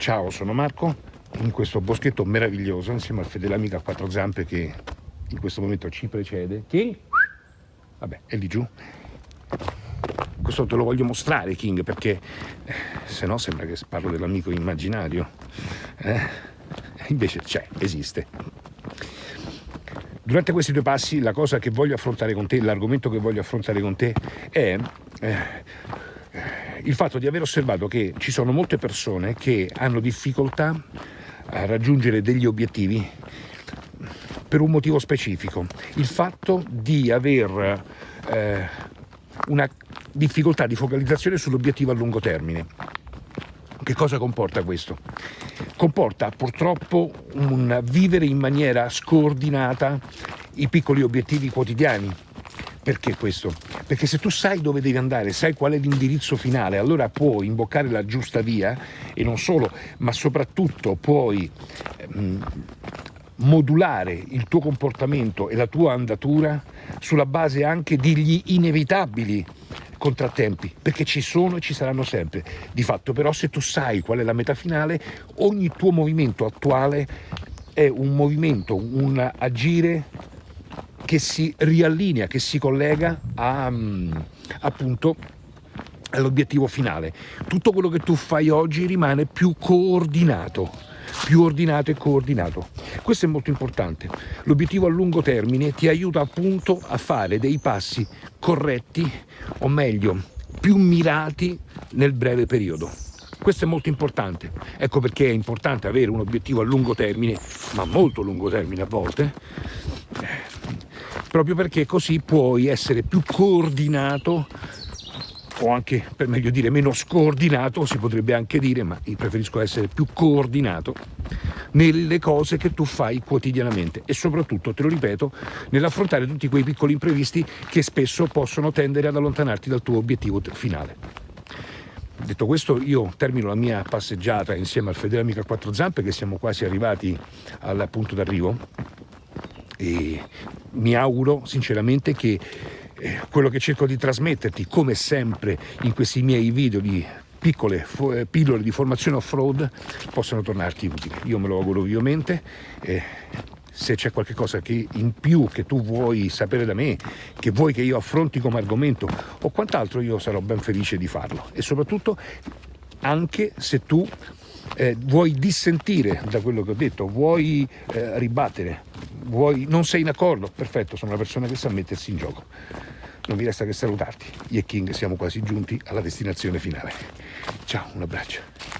Ciao, sono Marco, in questo boschetto meraviglioso insieme al fedele amico a quattro zampe che in questo momento ci precede. King? Vabbè, è lì giù. Questo te lo voglio mostrare, King, perché eh, se no sembra che parlo dell'amico immaginario. Eh? Invece c'è, esiste. Durante questi due passi la cosa che voglio affrontare con te, l'argomento che voglio affrontare con te è... Eh, il fatto di aver osservato che ci sono molte persone che hanno difficoltà a raggiungere degli obiettivi per un motivo specifico, il fatto di aver eh, una difficoltà di focalizzazione sull'obiettivo a lungo termine. Che cosa comporta questo? Comporta purtroppo un vivere in maniera scordinata i piccoli obiettivi quotidiani, perché questo? Perché se tu sai dove devi andare, sai qual è l'indirizzo finale, allora puoi imboccare la giusta via e non solo, ma soprattutto puoi ehm, modulare il tuo comportamento e la tua andatura sulla base anche degli inevitabili contrattempi, perché ci sono e ci saranno sempre. Di fatto però se tu sai qual è la meta finale, ogni tuo movimento attuale è un movimento, un agire che si riallinea, che si collega a, mm, appunto all'obiettivo finale. Tutto quello che tu fai oggi rimane più coordinato, più ordinato e coordinato. Questo è molto importante. L'obiettivo a lungo termine ti aiuta appunto a fare dei passi corretti, o meglio, più mirati nel breve periodo. Questo è molto importante, ecco perché è importante avere un obiettivo a lungo termine, ma molto lungo termine a volte, proprio perché così puoi essere più coordinato o anche per meglio dire meno scordinato si potrebbe anche dire ma io preferisco essere più coordinato nelle cose che tu fai quotidianamente e soprattutto, te lo ripeto, nell'affrontare tutti quei piccoli imprevisti che spesso possono tendere ad allontanarti dal tuo obiettivo finale. Detto questo io termino la mia passeggiata insieme al fedele amico a quattro zampe che siamo quasi arrivati al punto d'arrivo e mi auguro sinceramente che eh, quello che cerco di trasmetterti, come sempre in questi miei video di piccole eh, pillole di formazione off-road, possano tornarti utili. Io me lo auguro vivamente. Eh, se c'è qualcosa che in più che tu vuoi sapere da me, che vuoi che io affronti come argomento o quant'altro, io sarò ben felice di farlo. E soprattutto anche se tu eh, vuoi dissentire da quello che ho detto, vuoi eh, ribattere, vuoi, non sei in accordo, perfetto, sono una persona che sa mettersi in gioco. Non mi resta che salutarti. Io e King siamo quasi giunti alla destinazione finale. Ciao, un abbraccio.